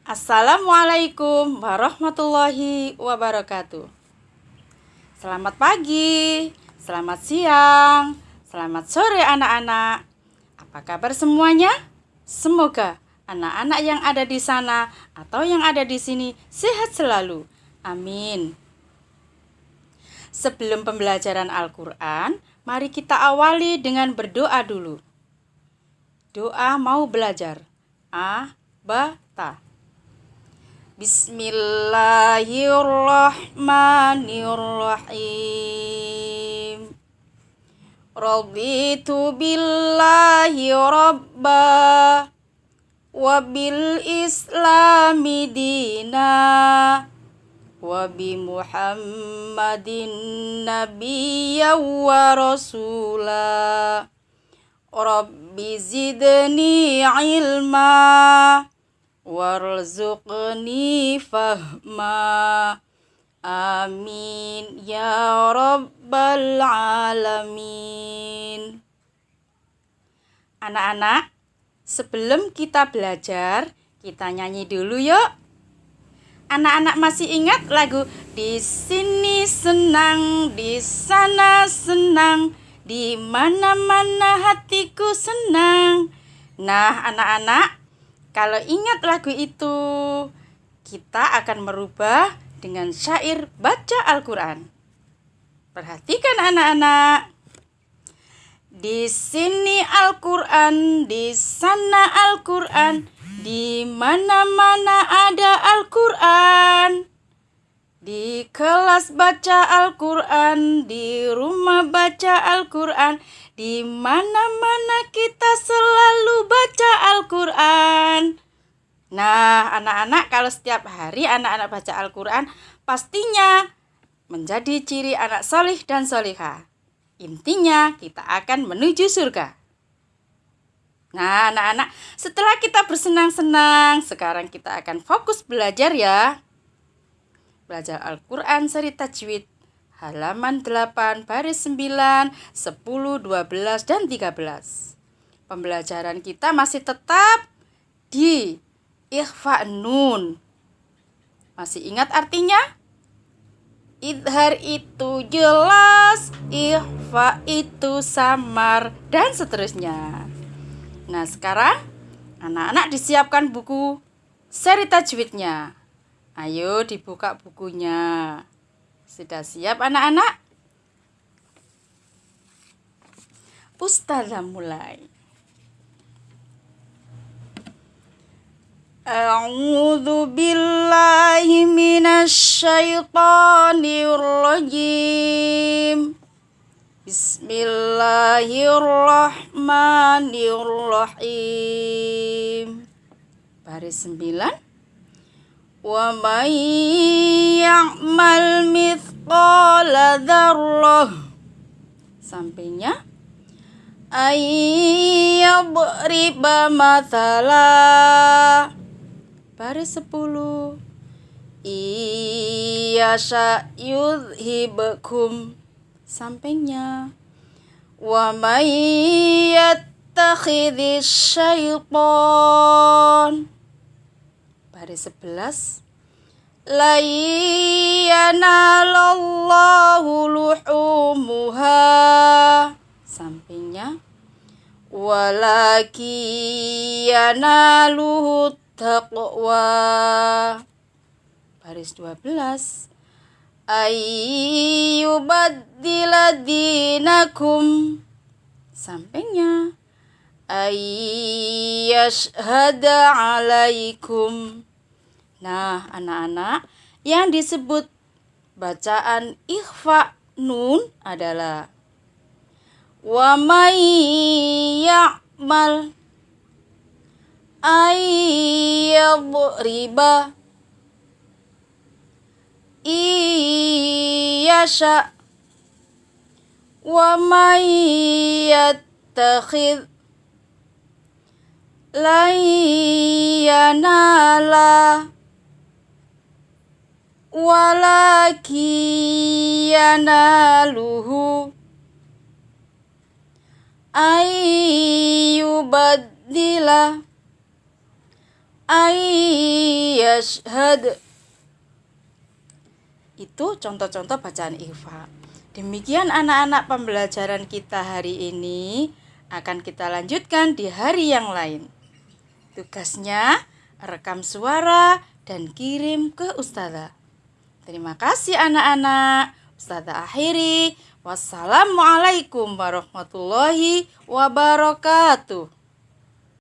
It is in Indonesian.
Assalamualaikum warahmatullahi wabarakatuh. Selamat pagi, selamat siang, selamat sore anak-anak. Apa kabar semuanya? Semoga anak-anak yang ada di sana atau yang ada di sini sehat selalu. Amin. Sebelum pembelajaran Al-Quran, mari kita awali dengan berdoa dulu. Doa mau belajar. A, ba, ta. بسم الله الرحمن الرحيم رضيت بالله ربا وبالإسلام دينا وبمحمد نبيا ورسولا رب زدني علما warzuqni fahma. Amin. Ya rabbal alamin. Anak-anak sebelum kita belajar kita nyanyi dulu yuk. Anak-anak masih ingat lagu di sini senang di sana senang di mana-mana hatiku senang nah anak-anak kalau ingat lagu itu, kita akan merubah dengan syair baca Al-Quran. Perhatikan anak-anak. Di sini Al-Quran, di sana Al-Quran, di mana-mana ada Al-Quran. Di kelas baca Al-Quran, di rumah baca Al-Quran, di mana-mana kita selalu baca Al-Quran. Nah, anak-anak kalau setiap hari anak-anak baca Al-Quran, pastinya menjadi ciri anak solih dan solihah. Intinya kita akan menuju surga. Nah, anak-anak, setelah kita bersenang-senang, sekarang kita akan fokus belajar ya. Belajar Al-Quran seri tajwid halaman 8 baris 9, 10, 12, dan 13. Pembelajaran kita masih tetap di ikhfa nun. Masih ingat artinya? Idhar itu jelas, ikhfa itu samar, dan seterusnya. Nah sekarang anak-anak disiapkan buku seri tajwidnya. Ayo dibuka bukunya. Sudah siap anak-anak? Ustazah mulai. A'udzu billahi minasyaitonir rajim. Bismillahirrahmanirrahim. Baris 9 man ya'mal mithqala dzarrah sampainya ayyadriba mathala. Baris 10 iyasha yudhibkum sampainya wa may yattakhidhish syaitan baris 11 La yanalallahu luhumuha. Sampingnya. Walaki yanaluhu taqwa. Baris 12 Ayyubaddila dinakum. Sampingnya Ayyashhada alaikum. Nah, anak-anak, yang disebut bacaan ikhfa nun adalah wa may ya'mal ayyadriba iyasha wa may yattakhidh layanala walaki yanaluhu ayyubaddila yashhad. Itu contoh-contoh bacaan ikhfa. Demikian anak-anak pembelajaran kita hari ini akan kita lanjutkan di hari yang lain. Tugasnya rekam suara dan kirim ke ustazah. Terima kasih anak-anak. Ustazah akhiri. Wassalamualaikum warahmatullahi wabarakatuh.